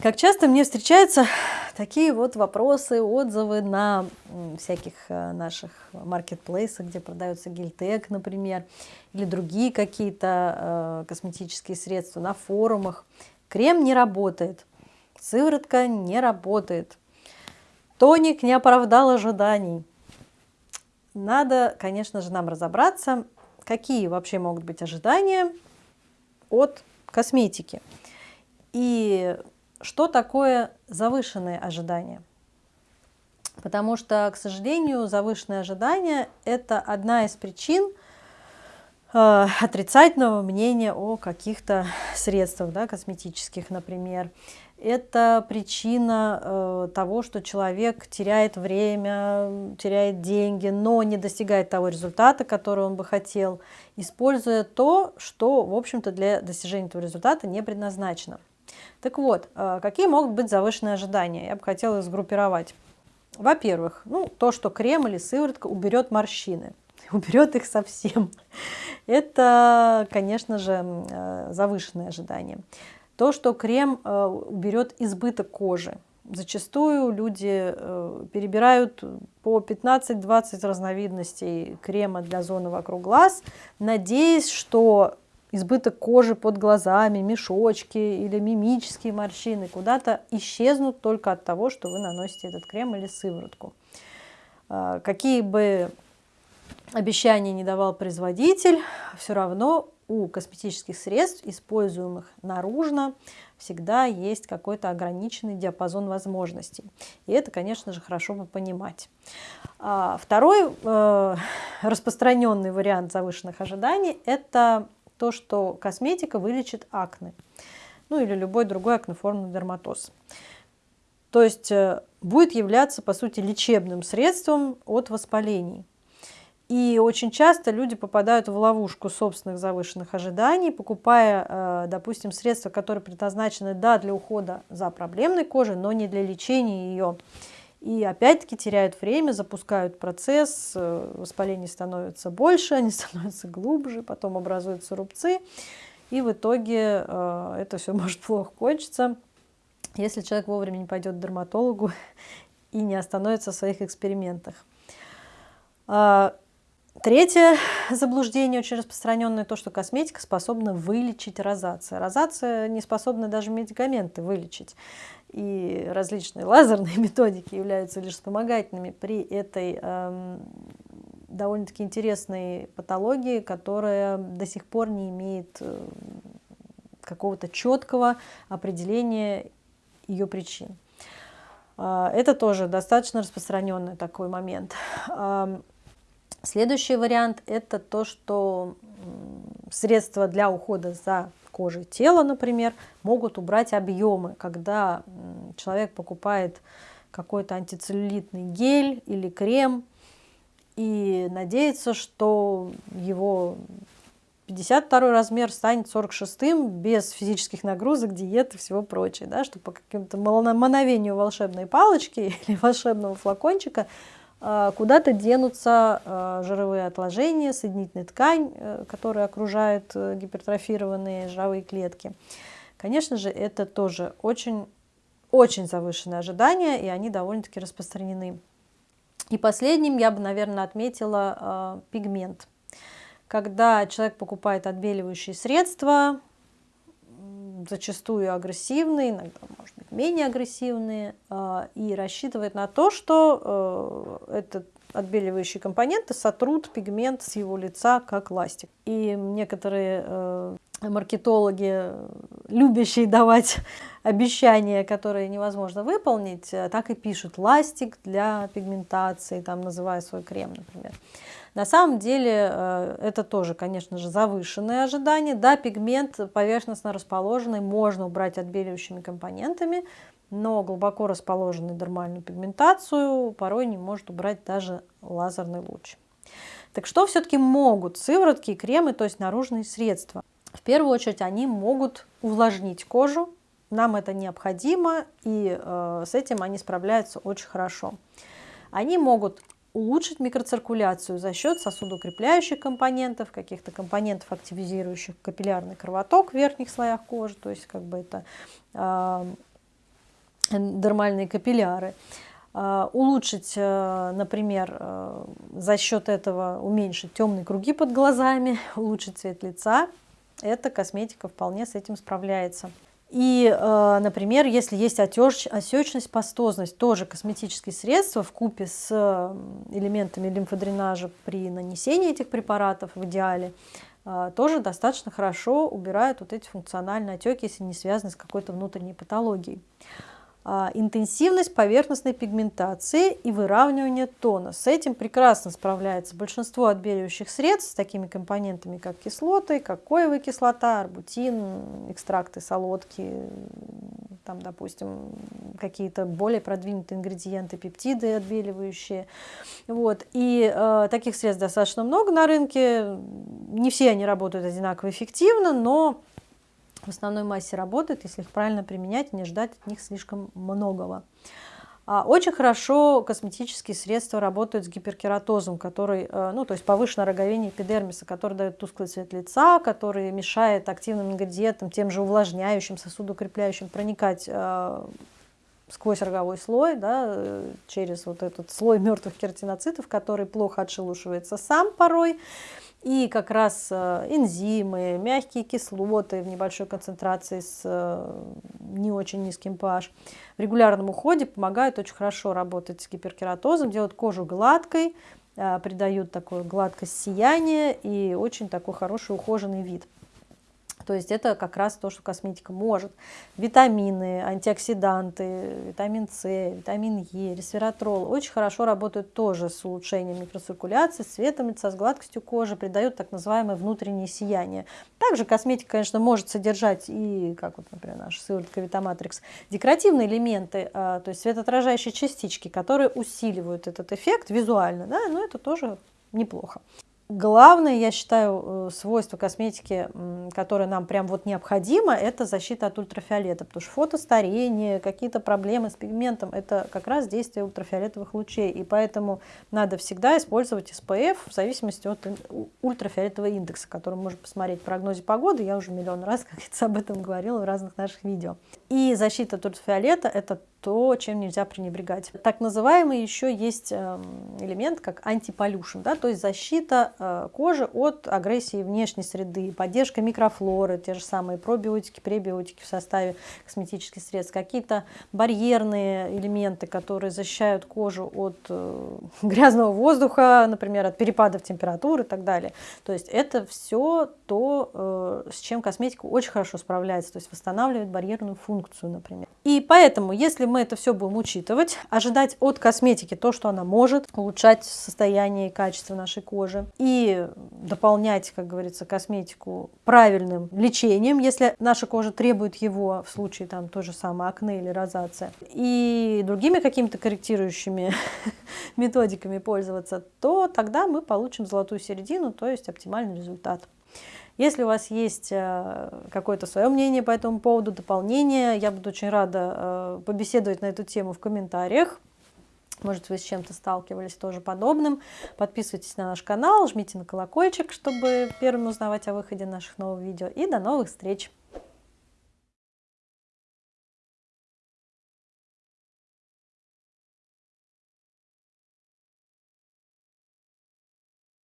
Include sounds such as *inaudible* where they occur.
Как часто мне встречаются такие вот вопросы, отзывы на всяких э, наших маркетплейсах, где продается гельтек, например, или другие какие-то э, косметические средства на форумах. Крем не работает, сыворотка не работает, тоник не оправдал ожиданий. Надо, конечно же, нам разобраться, какие вообще могут быть ожидания от косметики. И что такое завышенные ожидания? Потому что, к сожалению, завышенные ожидания – это одна из причин отрицательного мнения о каких-то средствах, да, косметических, например. Это причина э, того, что человек теряет время, теряет деньги, но не достигает того результата, который он бы хотел, используя то, что, в общем-то, для достижения этого результата не предназначено. Так вот, э, какие могут быть завышенные ожидания? Я бы хотела их сгруппировать. Во-первых, ну, то, что крем или сыворотка уберет морщины, *laughs* уберет их совсем. Это, конечно же, э, завышенное ожидание. То, что крем э, уберет избыток кожи. Зачастую люди перебирают по 15-20 разновидностей крема для зоны вокруг глаз, надеясь, что избыток кожи под глазами, мешочки или мимические морщины куда-то исчезнут только от того, что вы наносите этот крем или сыворотку. Какие бы обещания не давал производитель, все равно у косметических средств, используемых наружно, всегда есть какой-то ограниченный диапазон возможностей. И это, конечно же, хорошо бы понимать. А, второй э, распространенный вариант завышенных ожиданий – это то, что косметика вылечит акне, ну или любой другой акнеформный дерматоз. То есть э, будет являться, по сути, лечебным средством от воспалений. И очень часто люди попадают в ловушку собственных завышенных ожиданий, покупая, э, допустим, средства, которые предназначены, да, для ухода за проблемной кожей, но не для лечения ее. И опять-таки теряют время, запускают процесс, э, воспаление становится больше, *laughs* они становятся глубже, потом образуются рубцы. И в итоге э, это все может плохо кончиться, если человек вовремя не пойдет к дерматологу *laughs* и не остановится в своих экспериментах. А, третье заблуждение, очень распространенное, то, что косметика способна вылечить розация. Розация не способна даже медикаменты вылечить и различные лазерные *laughs* методики являются лишь вспомогательными при этой эм, довольно-таки интересной патологии, которая до сих пор не имеет э, какого-то четкого определения ее причин. Э, это тоже достаточно распространенный такой момент. Следующий вариант – это то, что средства для ухода за кожи тела, например, могут убрать объемы, когда человек покупает какой-то антицеллюлитный гель или крем и надеется, что его 52 размер станет 46 без физических нагрузок, диет и всего прочего, да, что по какому-то мановению волшебной палочки *laughs* или волшебного флакончика куда-то денутся а, жировые отложения, соединительная ткань, э, которая окружает э, гипертрофированные жировые клетки. Конечно же, это тоже очень, очень завышенные ожидания, и они довольно-таки распространены. И последним я бы, наверное, отметила э, пигмент. Когда человек покупает отбеливающие средства, зачастую агрессивные, иногда, может быть, менее агрессивные, а, и рассчитывает на то, что э, этот отбеливающие компоненты сотрут пигмент с его лица как ластик. И некоторые э, маркетологи, любящие давать обещания, которые невозможно выполнить, э, так и пишут ластик для пигментации, там называя свой крем, например. На самом деле э, это тоже, конечно же, завышенные ожидания. Да, пигмент поверхностно расположенный можно убрать отбеливающими компонентами, но глубоко расположенную дермальную пигментацию порой не может убрать даже лазерный луч. Так что все-таки могут сыворотки и кремы, то есть наружные средства? В первую очередь они могут увлажнить кожу, нам это необходимо, и э, с этим они справляются очень хорошо. Они могут улучшить микроциркуляцию за счет сосудоукрепляющих компонентов, каких-то компонентов, активизирующих капиллярный кровоток в верхних слоях кожи, то есть как бы это э, дермальные капилляры. Э, улучшить, э, например, э, за счет этого уменьшить темные круги под глазами, *laughs* улучшить цвет лица. Эта косметика вполне с этим справляется. И, э, например, если есть отеч, отечность, пастозность, тоже косметические средства в купе с элементами лимфодренажа при нанесении этих препаратов в идеале, э, тоже достаточно хорошо убирают вот эти функциональные отеки, если не связаны с какой-то внутренней патологией. А, интенсивность поверхностной пигментации и выравнивание тона. С этим прекрасно справляется большинство отбеливающих средств с такими компонентами, как кислоты, кокоевая кислота, арбутин, экстракты солодки, там, допустим, какие-то более продвинутые ингредиенты, пептиды отбеливающие. Вот. И э, таких средств достаточно много на рынке. Не все они работают одинаково эффективно, но в основной массе работают, если их правильно применять и не ждать от них слишком многого. А, очень хорошо косметические средства работают с гиперкератозом, который, э, ну, то есть повышенное роговение эпидермиса, который дает тусклый цвет лица, который мешает активным ингредиентам, тем же увлажняющим, сосудоукрепляющим проникать э, сквозь роговой слой, да, э, через вот этот слой мертвых кератиноцитов, который плохо отшелушивается сам порой. И как раз э, энзимы, мягкие кислоты в небольшой концентрации с э, не очень низким pH в регулярном уходе помогают очень хорошо работать с гиперкератозом, делают кожу гладкой, придают такую гладкость сияния и очень такой хороший ухоженный вид. То есть это как раз то, что косметика может. Витамины, антиоксиданты, витамин С, витамин Е, ресвератрол очень хорошо работают тоже с улучшением микроциркуляции, с цветом лица, с гладкостью кожи, придают так называемое внутреннее сияние. Также косметика, конечно, может содержать и, как вот, например, наша сыворотка Витаматрикс, декоративные элементы, а, то есть светоотражающие частички, которые усиливают этот эффект визуально, да, но это тоже неплохо. Главное, я считаю, э, свойство косметики, которое нам прям вот необходимо, это защита от ультрафиолета, потому что фотостарение, какие-то проблемы с пигментом, это как раз действие ультрафиолетовых лучей, и поэтому надо всегда использовать SPF в зависимости от ультрафиолетового индекса, который можно посмотреть в прогнозе погоды, я уже миллион раз, *laughs* как говорится, об этом говорила в разных наших видео. И защита от ультрафиолета – это то, чем нельзя пренебрегать. Так называемый еще есть эм, элемент, как антиполюшн, да, то есть защита э, кожи от агрессии внешней среды, поддержка микрофлоры, те же самые пробиотики, пребиотики в составе косметических средств, какие-то барьерные элементы, которые защищают кожу от э, *laughs* грязного воздуха, например, от перепадов температуры и так далее. То есть это все то, э, с чем косметика очень хорошо справляется, то есть восстанавливает барьерную функцию, например. И поэтому, если мы это все будем учитывать, ожидать от косметики то, что она может улучшать состояние и качество нашей кожи, и дополнять, как говорится, косметику правильным лечением, если наша кожа требует его в случае там то же самое акне или розация, и другими какими-то корректирующими *laughs* методиками пользоваться, то тогда мы получим золотую середину, то есть оптимальный результат. Если у вас есть э, какое-то свое мнение по этому поводу, дополнение, я буду очень рада э, побеседовать на эту тему в комментариях. Может, вы с чем-то сталкивались тоже подобным. Подписывайтесь на наш канал, жмите на колокольчик, чтобы первым узнавать о выходе наших новых видео. И до новых встреч!